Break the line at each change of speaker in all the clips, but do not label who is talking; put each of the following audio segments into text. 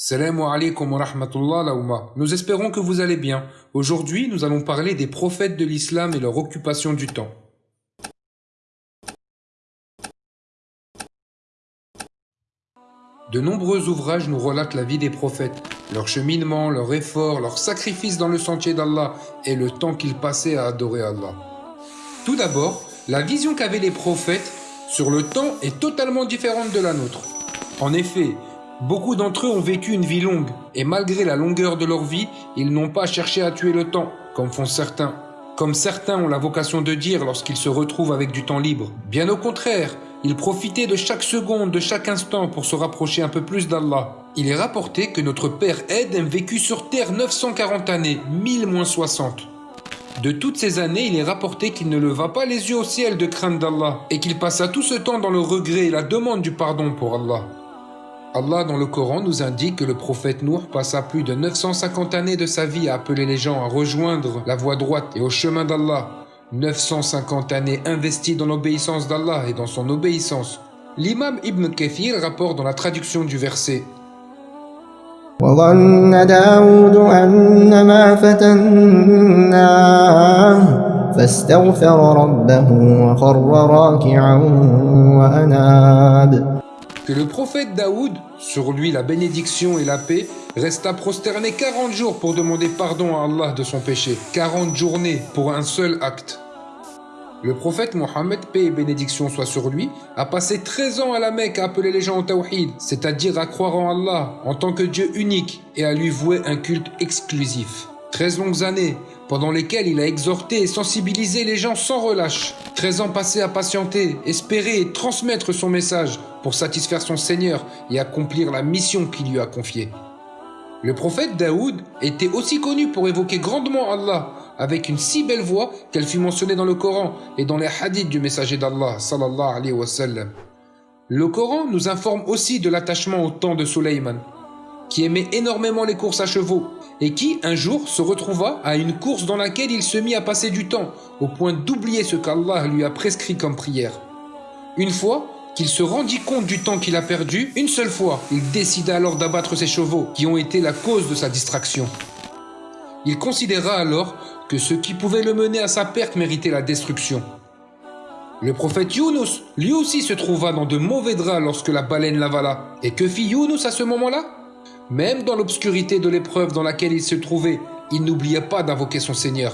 Salam alaikum wa rahmatullah. Nous espérons que vous allez bien. Aujourd'hui, nous allons parler des prophètes de l'islam et leur occupation du temps. De nombreux ouvrages nous relatent la vie des prophètes, leur cheminement, leur effort, leur sacrifice dans le sentier d'Allah et le temps qu'ils passaient à adorer Allah. Tout d'abord, la vision qu'avaient les prophètes sur le temps est totalement différente de la nôtre. En effet, Beaucoup d'entre eux ont vécu une vie longue, et malgré la longueur de leur vie, ils n'ont pas cherché à tuer le temps, comme font certains. Comme certains ont la vocation de dire lorsqu'ils se retrouvent avec du temps libre. Bien au contraire, ils profitaient de chaque seconde, de chaque instant pour se rapprocher un peu plus d'Allah. Il est rapporté que notre père Ed a vécu sur terre 940 années, 1000 moins 60. De toutes ces années, il est rapporté qu'il ne leva pas les yeux au ciel de crainte d'Allah et qu'il passa tout ce temps dans le regret et la demande du pardon pour Allah. Allah dans le Coran nous indique que le prophète Nour passa plus de 950 années de sa vie à appeler les gens à rejoindre la voie droite et au chemin d'Allah. 950 années investies dans l'obéissance d'Allah et dans son obéissance. L'imam Ibn Kathir rapporte dans la traduction du verset que le prophète Daoud, sur lui la bénédiction et la paix, resta prosterné 40 jours pour demander pardon à Allah de son péché. 40 journées pour un seul acte. Le prophète Mohammed, paix et bénédiction soit sur lui, a passé 13 ans à la Mecque à appeler les gens au tawhid, c'est-à-dire à croire en Allah en tant que Dieu unique et à lui vouer un culte exclusif. 13 longues années, pendant lesquelles il a exhorté et sensibilisé les gens sans relâche. 13 ans passés à patienter, espérer et transmettre son message pour satisfaire son Seigneur et accomplir la mission qu'il lui a confiée. Le prophète Daoud était aussi connu pour évoquer grandement Allah avec une si belle voix qu'elle fut mentionnée dans le Coran et dans les hadiths du messager d'Allah sallallahu alayhi wa sallam. Le Coran nous informe aussi de l'attachement au temps de Suleiman, qui aimait énormément les courses à chevaux et qui, un jour, se retrouva à une course dans laquelle il se mit à passer du temps, au point d'oublier ce qu'Allah lui a prescrit comme prière. Une fois qu'il se rendit compte du temps qu'il a perdu, une seule fois, il décida alors d'abattre ses chevaux, qui ont été la cause de sa distraction. Il considéra alors que ce qui pouvait le mener à sa perte méritait la destruction. Le prophète Younous, lui aussi se trouva dans de mauvais draps lorsque la baleine l'avala. Et que fit Younous à ce moment-là? même dans l'obscurité de l'épreuve dans laquelle il se trouvait, il n'oubliait pas d'invoquer son Seigneur.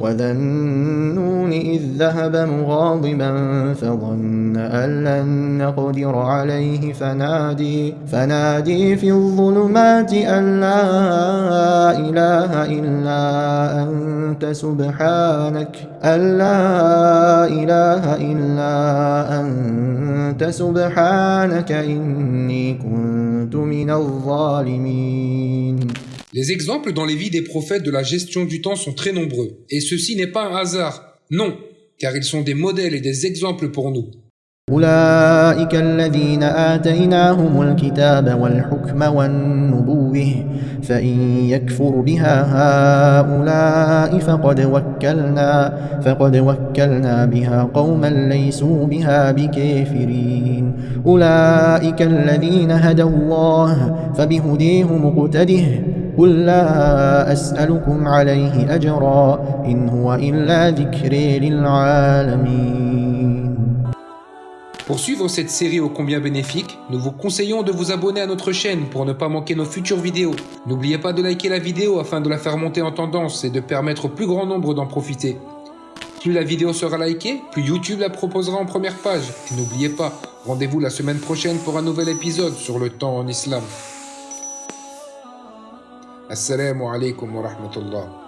وذا النون إذ ذهب مغاضبا فظن أن لن نقدر عليه فنادي, فنادي في الظلمات أن لا إله إلا أنت سبحانك أن لا إله إلا أنت سبحانك إني كنت من الظالمين
Les exemples dans les vies des prophètes de la gestion du temps sont très nombreux. Et ceci n'est pas un hasard. Non, car ils sont des modèles et des exemples pour nous.
أولئك الذين آتيناهم الكتاب والحكم والنبوة فإن يكفر بها هؤلاء فقد وكلنا فقد وكلنا بها قوما ليسوا بها بكافرين. أولئك الذين هدى الله فبهديه مقتده قل لا أسألكم عليه أجرا إن هو إلا ذكر للعالمين.
Pour suivre cette série ô combien bénéfique, nous vous conseillons de vous abonner à notre chaîne pour ne pas manquer nos futures vidéos. N'oubliez pas de liker la vidéo afin de la faire monter en tendance et de permettre au plus grand nombre d'en profiter. Plus la vidéo sera likée, plus YouTube la proposera en première page. Et n'oubliez pas, rendez-vous la semaine prochaine pour un nouvel épisode sur le temps en islam. Assalamu alaikum wa rahmatullah.